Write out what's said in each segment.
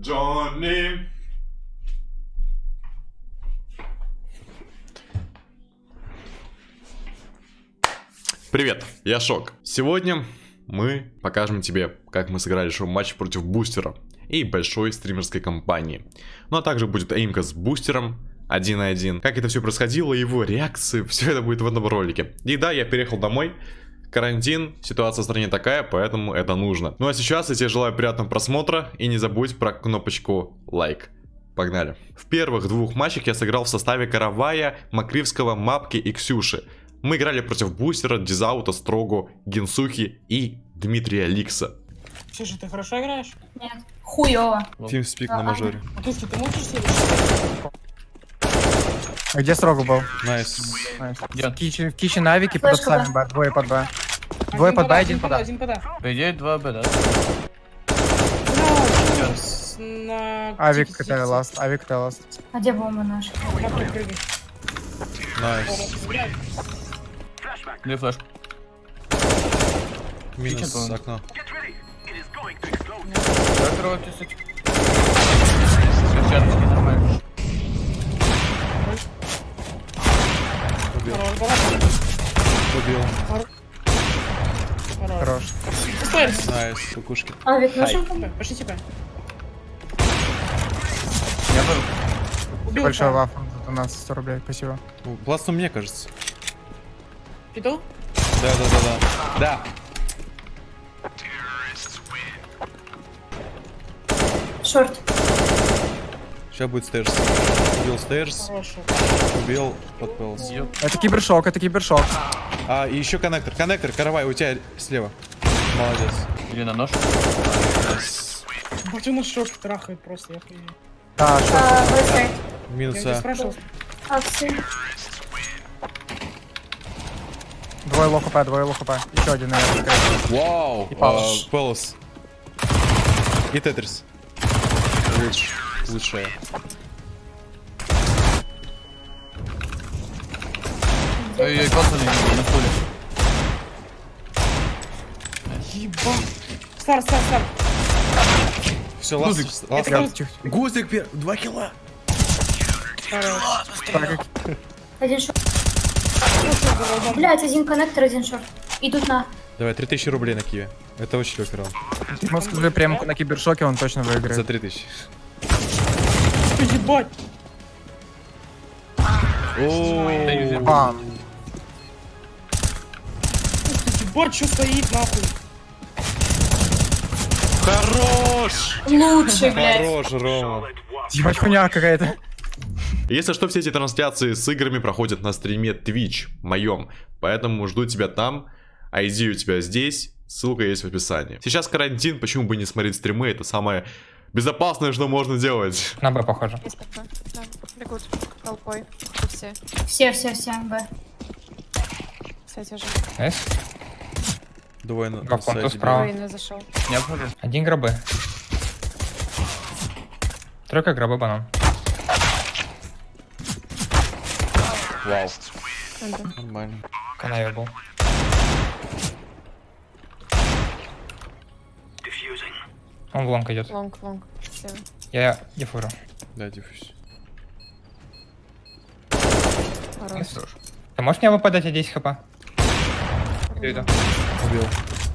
Джонни. Привет, я Шок. Сегодня мы покажем тебе, как мы сыграли шоу-матч против бустера и большой стримерской компании. Ну а также будет эймка с бустером, один на один. Как это все происходило, его реакции, все это будет в этом ролике. И да, я переехал домой, Карантин, ситуация в стране такая, поэтому это нужно. Ну а сейчас я тебе желаю приятного просмотра и не забудь про кнопочку лайк. Погнали. В первых двух матчах я сыграл в составе Каравая, Макривского, Мапки и Ксюши. Мы играли против Бустера, Дизаута, Строго, Генсухи и Дмитрия Ликса. Ксюша, ты хорошо играешь? Нет. Хуёво. Тимспик на мажоре. Ксюша, ты или что? А где строго был? Найс. Где? В кичен, в кичен авике под Флешка, отцами, Б, двое под Б. Двое под Б, один под А. Один под А. По идее, 2 Б, да? На... Авик это last, авик это last. А где бомба наша? Nice. Блядь, Две флешки. Минус окно. Закройте суть. Перчаточки Убил. хорош. Найс, кукушки. Авик нужен? Типа, Пошли типа. Я был. Убил. Большой вафл, тут у нас 100 рублей, спасибо. Пласту мне кажется. Пидл? Да, да, да, да. Да. Шорт. Сейчас будет стейрс. Убил стейрс, убил подпелс. Это кибершок, это кибершок. А, и еще коннектор. Коннектор, каравай, у тебя слева. Молодец. Или на нож. Батя на шок трахает просто, я хуйня. Да, шок. А. Минус А. А, все. Двое лоу хп, двое лоу хп. Еще один, наверное. Вау! И а. И Тетрис. Луч. Лучшая. Ой-ой, пацаны, на поле. Ебать. Стар, стар, стар. Все, тихо. Гузик, пер... два килла. Один шорт. Блять, один коннектор, один шорт. Идут на. Давай, 3000 рублей на Киеве. Это очень легкий раунд. Ну, скажи, прямо на кибершоке он точно За выиграет. 3000. Ебать. О, Ебать, что стоит нахуй. Хорош! Лучший, блядь. Хорош, Рома. Ебать хуйня какая-то. Если что, все эти трансляции с играми проходят на стриме Twitch, моем. Поэтому жду тебя там. ID у тебя здесь. Ссылка есть в описании. Сейчас карантин, почему бы не смотреть стримы? Это самое безопасное, что можно делать. На Б похоже. Да, бегут толпой. Все. Все, все, все, Б. Кстати, уже. Двое на, сайте. справа. Зашел. Не обхожу. Один гробы. Тройка гробы банан. Вау, нормально. Канаве был. Он в long идет. Long, long. Все. Я дефуру. Да, defuse. Хорош. Ты можешь мне выпадать, я 10 HP? Иду. Убил.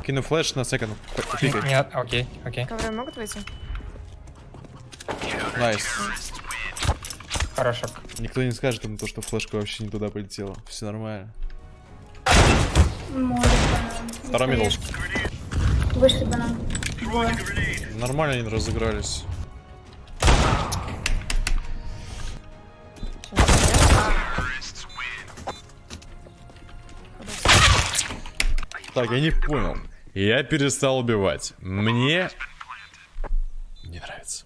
Кину flash на second. Пикай. Нет, окей, окей. Ковры могут выйти? Nice. Хорошок. Никто не скажет ему то, что флешка вообще не туда полетела. Все нормально. Банан. Второй middle. Вышли банан. Двое. Нормально они разыгрались. Так, я не понял. Я перестал убивать. Мне не нравится.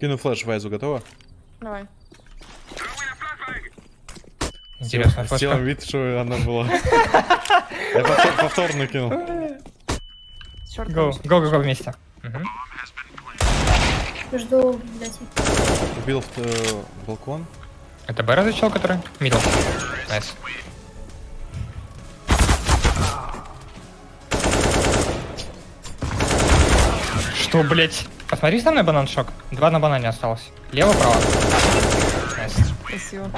Кину flash, Вайзу готова? Давай. Интересно, Сделаем вид, что она была. Я повтор- повторно кинул. Go, go, go, вместе. Жду, блядь. Убил в э, балкон. Это Б разычал, который? Middle. Nice. Что, блять? Посмотри со мной банан шок. Два на банане осталось. Лево, право. Nice. Красиво.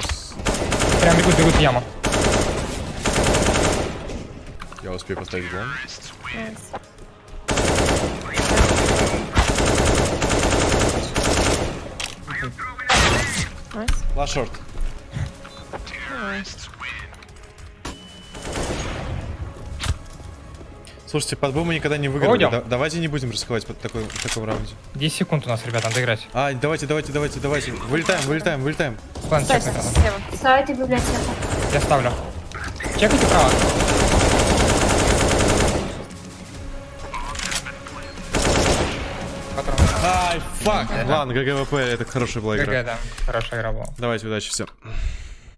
Прям бегут, бегут в яму. Я успею поставить гол. Nice. Nice. Last short. Nice. Слушайте, под Б мы никогда не выиграли. Да- давайте не будем рисковать под такой, в таком раунде. 10 секунд у нас, ребята, надо играть. А, давайте, давайте, давайте, давайте. Вылетаем, вылетаем, вылетаем. План Стой, надо. Слева. Сайт и библиотека. Я ставлю. Чекайте право. Ай, fuck. Ладно, GGWP, это хорошая была игра. GG, да. Хорошая игра была. Давайте, удачи всем.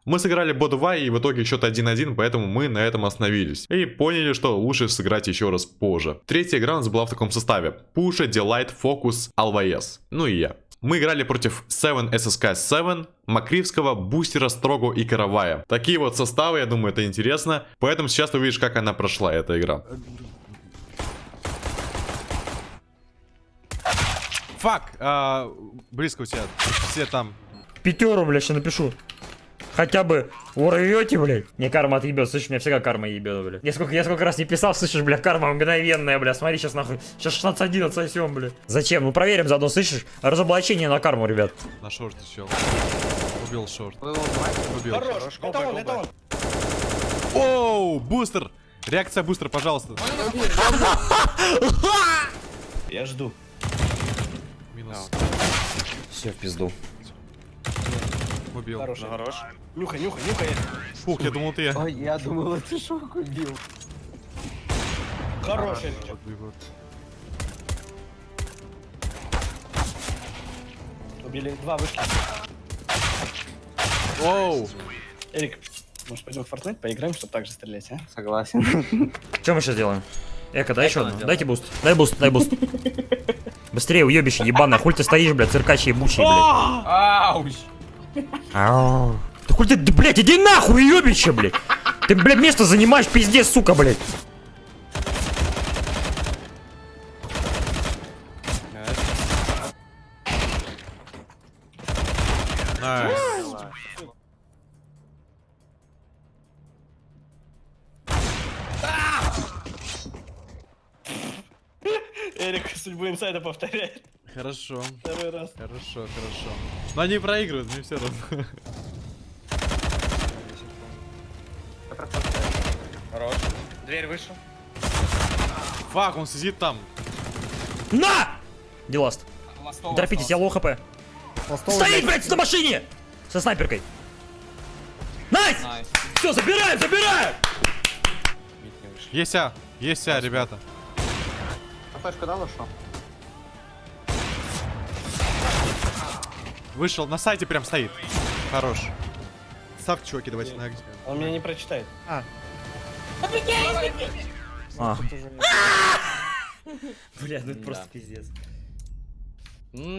Мы сыграли BO 2 и в итоге счет 1-1, поэтому мы на этом остановились. И поняли, что лучше сыграть еще раз позже. Третья игра у нас была в таком составе. Пуша, Delight, Focus, Alvas. Ну и я. Мы играли против 7 SSK 7, Макривского, Бустера, Строго и Каравая. Такие вот составы, я думаю, это интересно. Поэтому сейчас ты увидишь, как она прошла, эта игра. Фак, а, близко у тебя, все там. Пятеру, бля, сейчас напишу. Хотя бы урвете, блядь. Не карма отъебет, слышишь, меня всегда карма ебет, бля. Я сколько, я сколько раз не писал, слышишь, бля, карма мгновенная, бля. Смотри, сейчас нахуй. Сейчас 16-1 отсосем, бля. Зачем? Ну проверим заодно, слышишь? Разоблачение на карму, ребят. На шорте чел. Убил шорт. Убил. Хорош, это он, это он. Оу, бустер! Реакция бустер, пожалуйста. Я жду. Минус. Все, в пизду. Убил. Хороший. Хорош. Нюхай, нюхай, нюхай. Фух, я думал ты. Ой, я думал, это шок убил. Хороший. Убили два вышки. Оу! Эрик, может пойдем в Fortnite поиграем, чтобы так же стрелять, а? Согласен. Что мы сейчас делаем? Эка, дай еще одну. Дайте буст. Дай буст, дай буст. Быстрее, уебище, ебаная. Хуль ты стоишь, блядь, циркач ебучий, блядь. Ouch! Ау. Да хуй ты, блядь, иди нахуй, уебище, блядь. Ты, блядь, место занимаешь, пиздец, сука, блядь. Эрик судьбу инсайда повторяет. Хорошо. Второй раз. Хорошо, хорошо. Но они проигрывают, мне все равно. Хорош. Дверь вышел. Fuck, он сидит там. На! The last. Торопитесь, я low HP. Стоит, блядь, на машине! Со снайперкой. Nice! Все, забираем, забираем! Есть А, есть А, ребята. А флешку дал ушел? Вышел, на сайте прям стоит. Хорош. Ставьте, чуваки, давайте на Он меня не прочитает. А. Бля, ну это просто пиздец.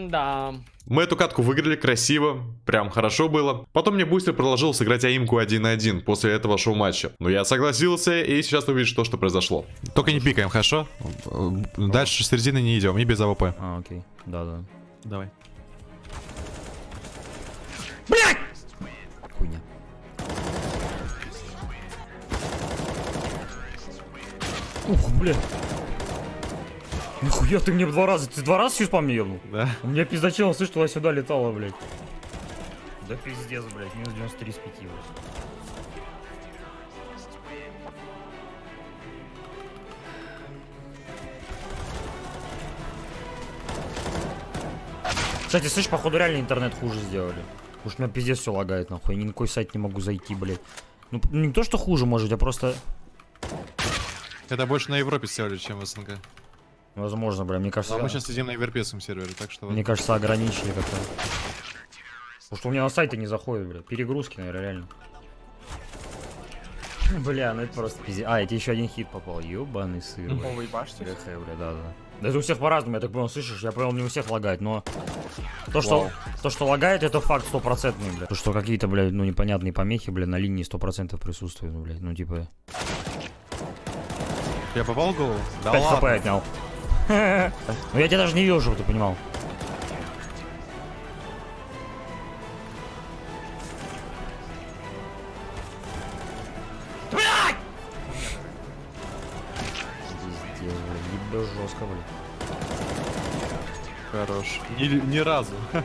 Да. Мы эту катку выиграли красиво, прям хорошо было. Потом мне бустер предложил сыграть аимку 1 на 1 после этого шоу-матча. Но я согласился, и сейчас ты увидишь то, что произошло. Только не пикаем, хорошо? Дальше с середины не идем, и без AWP. А, окей. Да-да. Давай. Блядь! Хуйня. Ух, бля. Нихуя ты мне два раза, ты два раза fuse по мне ебнул? Да. У меня пиздачело, слышь, туда-сюда летало, блядь. Да пиздец, блядь, минус 93 с 5, блядь. Кстати, слышь, походу реально интернет хуже сделали. Уж у меня пиздец все лагает, нахуй. Я ни на какой сайт не могу зайти, блядь. Ну, не то, что хуже, может, а просто... Это больше на Европе сделали, чем в СНГ. Возможно, бля, мне кажется... А мы сейчас сидим на европейском сервере, так что... Мне кажется, ограничили как-то. Потому что у меня на сайты не заходит, бля. Перегрузки, наверное, реально. Бля, ну это просто пиздец. А, эти еще один хит попал. Ёбаный сыр, ебашьте? ГХ, бля, да, да. Да это у всех по-разному, я так понял, слышишь? Я понял, не у всех лагает, но... То, что, то, что лагает, это факт стопроцентный, бля. То, что какие-то, бля, ну, непонятные помехи, бля, на линии сто процентов присутствуют, блядь. Ну, типа... Я попал в голову? Да 5 хп ладно. отнял. Ну я тебя даже не вижу, чтобы ты понимал. Блядь. Хорош. Ни, ни разу.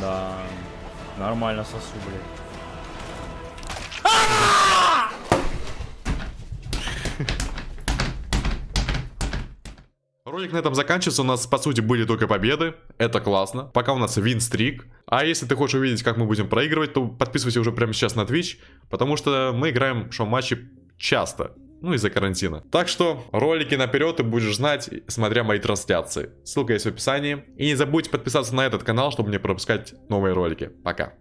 Да. Нормально сосу, блядь. Ролик на этом заканчивается, у нас по сути были только победы, это классно, пока у нас вин-стрик. А если ты хочешь увидеть, как мы будем проигрывать, то подписывайся уже прямо сейчас на Twitch, потому что мы играем шоу-матчи часто, ну из-за карантина. Так что ролики наперед ты будешь знать, смотря мои трансляции. Ссылка есть в описании. И не забудь подписаться на этот канал, чтобы не пропускать новые ролики. Пока.